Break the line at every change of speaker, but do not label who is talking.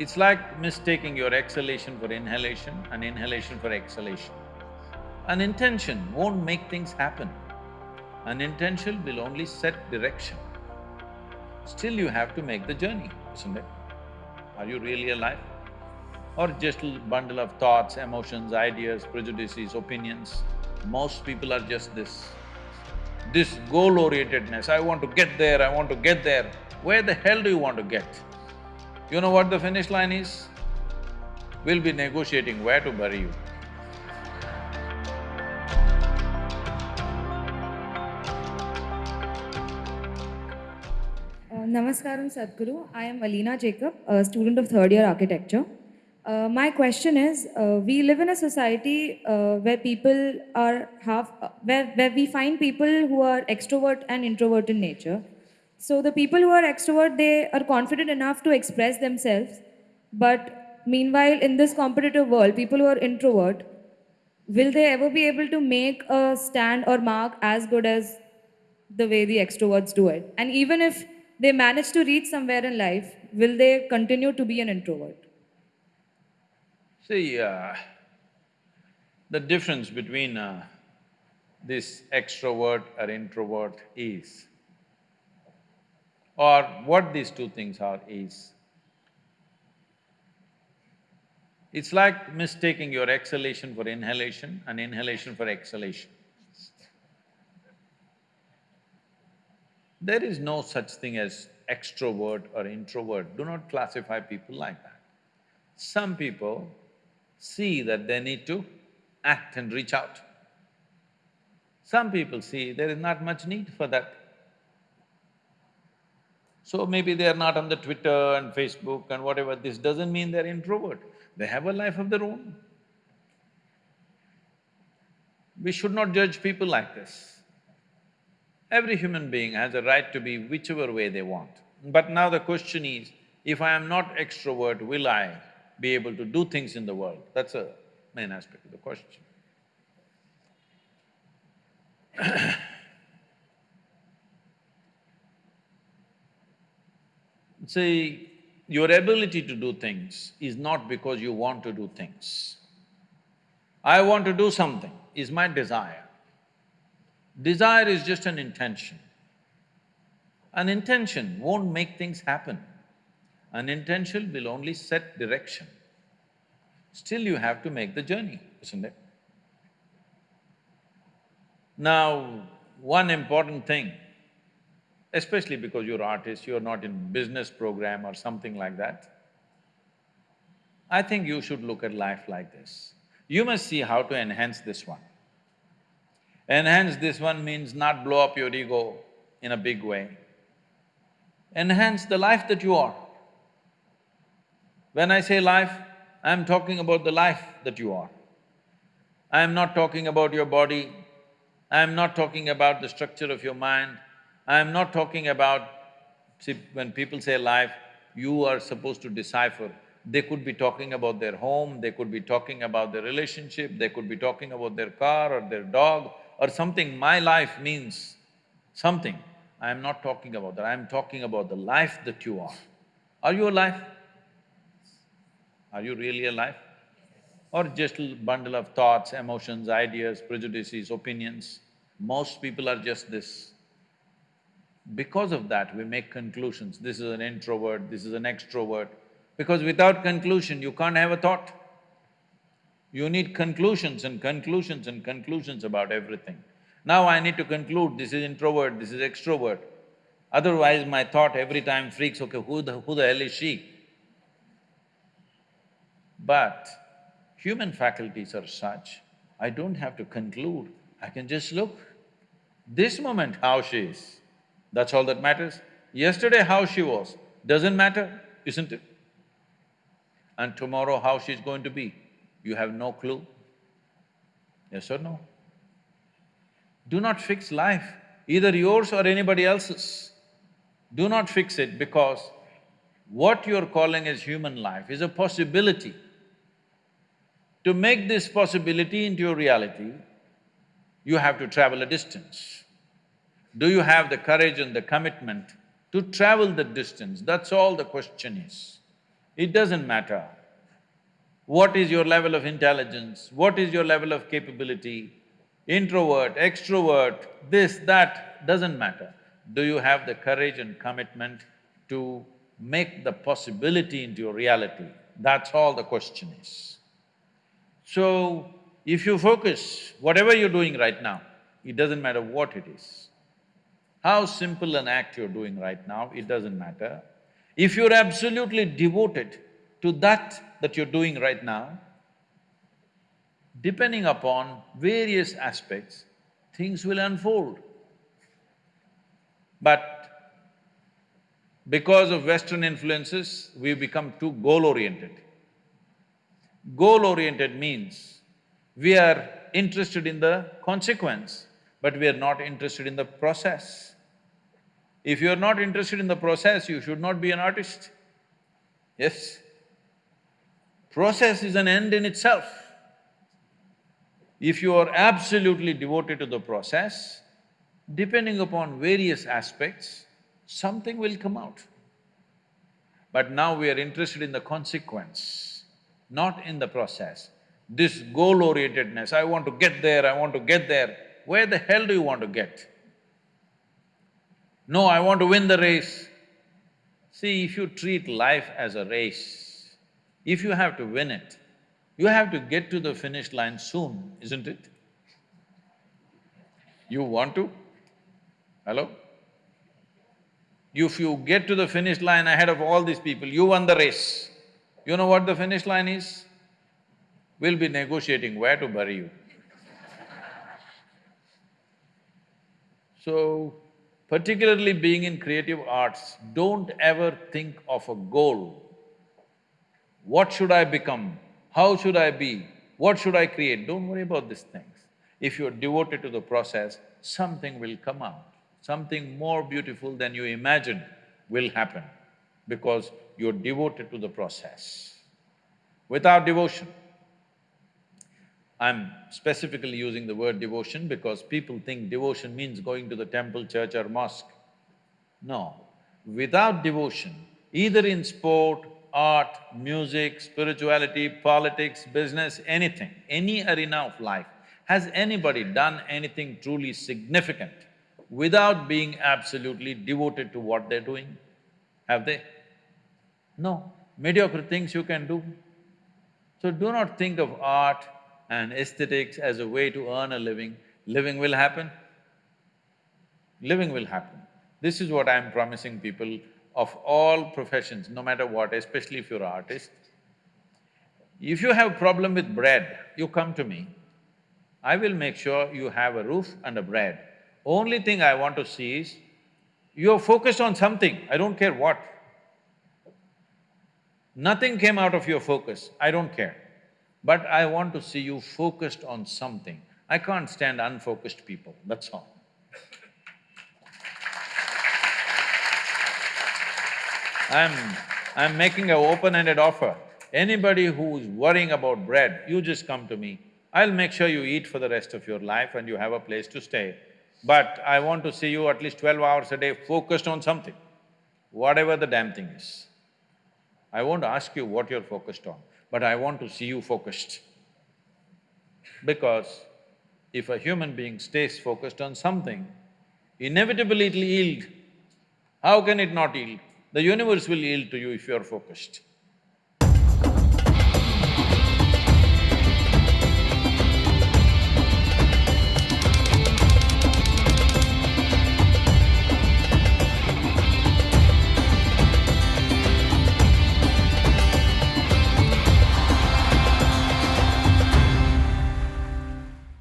It's like mistaking your exhalation for inhalation and inhalation for exhalation. An intention won't make things happen. An intention will only set direction. Still you have to make the journey, isn't it? Are you really alive? Or just a bundle of thoughts, emotions, ideas, prejudices, opinions? Most people are just this. This goal-orientedness, I want to get there, I want to get there. Where the hell do you want to get? You know what the finish line is? We'll be negotiating where to bury you.
Uh, Namaskaram Sadhguru. I am Alina Jacob, a student of third year architecture. Uh, my question is, uh, we live in a society uh, where people are half, uh, where, where we find people who are extrovert and introvert in nature. So the people who are extrovert, they are confident enough to express themselves. But meanwhile, in this competitive world, people who are introvert, will they ever be able to make a stand or mark as good as the way the extroverts do it? And even if they manage to reach somewhere in life, will they continue to be an introvert?
See, uh, the difference between uh, this extrovert or introvert is, or what these two things are is, it's like mistaking your exhalation for inhalation and inhalation for exhalation. There is no such thing as extrovert or introvert, do not classify people like that. Some people see that they need to act and reach out. Some people see there is not much need for that. So maybe they are not on the Twitter and Facebook and whatever, this doesn't mean they're introvert. They have a life of their own. We should not judge people like this. Every human being has a right to be whichever way they want. But now the question is, if I am not extrovert, will I be able to do things in the world? That's a main aspect of the question. See, your ability to do things is not because you want to do things. I want to do something is my desire. Desire is just an intention. An intention won't make things happen. An intention will only set direction. Still you have to make the journey, isn't it? Now, one important thing, especially because you're artist, you're not in business program or something like that, I think you should look at life like this. You must see how to enhance this one. Enhance this one means not blow up your ego in a big way. Enhance the life that you are. When I say life, I'm talking about the life that you are. I'm not talking about your body, I'm not talking about the structure of your mind, I'm not talking about… See, when people say life, you are supposed to decipher. They could be talking about their home, they could be talking about their relationship, they could be talking about their car or their dog or something. My life means something. I am not talking about that, I am talking about the life that you are. Are you alive? Are you really alive? Or just a bundle of thoughts, emotions, ideas, prejudices, opinions? Most people are just this. Because of that, we make conclusions, this is an introvert, this is an extrovert, because without conclusion, you can't have a thought. You need conclusions and conclusions and conclusions about everything. Now I need to conclude, this is introvert, this is extrovert. Otherwise, my thought every time freaks, okay, who the… who the hell is she? But human faculties are such, I don't have to conclude, I can just look. This moment how she is, that's all that matters. Yesterday how she was, doesn't matter, isn't it? And tomorrow how she's going to be, you have no clue. Yes or no? Do not fix life, either yours or anybody else's. Do not fix it because what you're calling as human life is a possibility. To make this possibility into a reality, you have to travel a distance. Do you have the courage and the commitment to travel the distance? That's all the question is. It doesn't matter what is your level of intelligence, what is your level of capability, introvert, extrovert, this, that, doesn't matter. Do you have the courage and commitment to make the possibility into your reality? That's all the question is. So, if you focus, whatever you're doing right now, it doesn't matter what it is. How simple an act you're doing right now, it doesn't matter. If you're absolutely devoted to that that you're doing right now, depending upon various aspects, things will unfold. But because of Western influences, we've become too goal-oriented. Goal-oriented means we are interested in the consequence, but we are not interested in the process. If you are not interested in the process, you should not be an artist. Yes? Process is an end in itself. If you are absolutely devoted to the process, depending upon various aspects, something will come out. But now we are interested in the consequence, not in the process. This goal-orientedness, I want to get there, I want to get there, where the hell do you want to get? No, I want to win the race. See, if you treat life as a race, if you have to win it, you have to get to the finish line soon, isn't it? You want to? Hello? If you get to the finish line ahead of all these people, you won the race. You know what the finish line is? We'll be negotiating where to bury you. So, particularly being in creative arts, don't ever think of a goal. What should I become? How should I be? What should I create? Don't worry about these things. If you're devoted to the process, something will come out. Something more beautiful than you imagined will happen because you're devoted to the process. Without devotion, I'm specifically using the word devotion because people think devotion means going to the temple, church or mosque. No, without devotion, either in sport, art, music, spirituality, politics, business, anything, any arena of life, has anybody done anything truly significant without being absolutely devoted to what they're doing? Have they? No, mediocre things you can do. So do not think of art, and aesthetics as a way to earn a living, living will happen. Living will happen. This is what I'm promising people of all professions, no matter what, especially if you're an artist. If you have a problem with bread, you come to me. I will make sure you have a roof and a bread. Only thing I want to see is, you're focused on something, I don't care what. Nothing came out of your focus, I don't care. But I want to see you focused on something. I can't stand unfocused people, that's all. I'm… I'm making an open-ended offer. Anybody who's worrying about bread, you just come to me. I'll make sure you eat for the rest of your life and you have a place to stay. But I want to see you at least twelve hours a day focused on something, whatever the damn thing is. I won't ask you what you're focused on but I want to see you focused. Because if a human being stays focused on something, inevitably it'll yield. How can it not yield? The universe will yield to you if you're focused.